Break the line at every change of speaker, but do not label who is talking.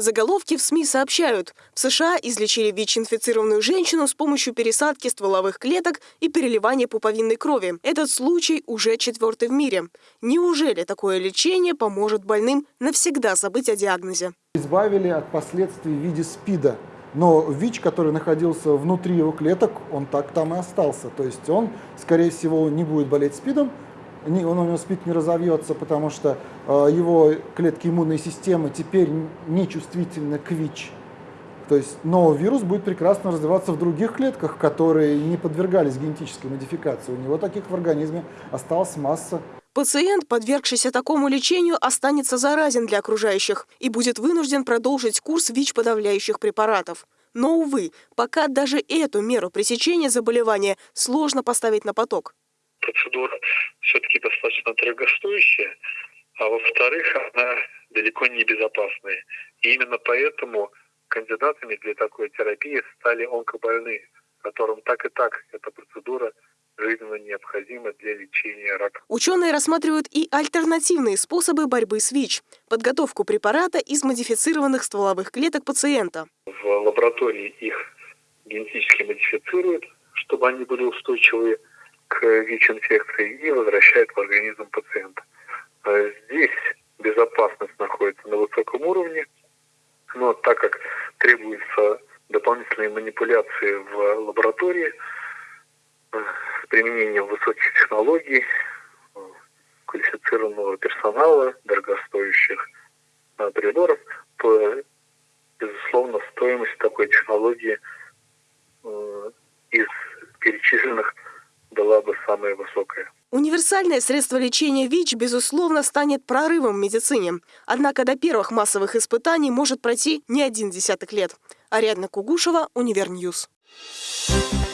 Заголовки в СМИ сообщают, в США излечили ВИЧ-инфицированную женщину с помощью пересадки стволовых клеток и переливания пуповинной крови. Этот случай уже четвертый в мире. Неужели такое лечение поможет больным навсегда забыть о диагнозе?
Избавили от последствий в виде СПИДа. Но ВИЧ, который находился внутри его клеток, он так там и остался. То есть он, скорее всего, не будет болеть СПИДом, он у него СПИД не разовьется, потому что э, его клетки иммунной системы теперь не чувствительны к ВИЧ. То есть, но вирус будет прекрасно развиваться в других клетках, которые не подвергались генетической модификации. У него таких в организме осталась масса.
Пациент, подвергшийся такому лечению, останется заразен для окружающих и будет вынужден продолжить курс ВИЧ-подавляющих препаратов. Но, увы, пока даже эту меру пресечения заболевания сложно поставить на поток
процедура дорогостоящая, а во-вторых, она далеко не безопасная. И именно поэтому кандидатами для такой терапии стали онкобольные, которым так и так эта процедура жизненно необходима для лечения рака.
Ученые рассматривают и альтернативные способы борьбы с ВИЧ – подготовку препарата из модифицированных стволовых клеток пациента.
В лаборатории их генетически модифицируют, чтобы они были устойчивые к ВИЧ-инфекции и возвращает в организм пациента. А здесь безопасность находится на высоком уровне, но так как требуются дополнительные манипуляции в лаборатории с применением высоких технологий, квалифицированного персонала, дорогостоящих а, приборов, то, безусловно, стоимость такой технологии из перечисленных самая высокая.
Универсальное средство лечения ВИЧ, безусловно, станет прорывом в медицине. Однако до первых массовых испытаний может пройти не один десяток лет. Ариадна Кугушева, Универньюз. Thank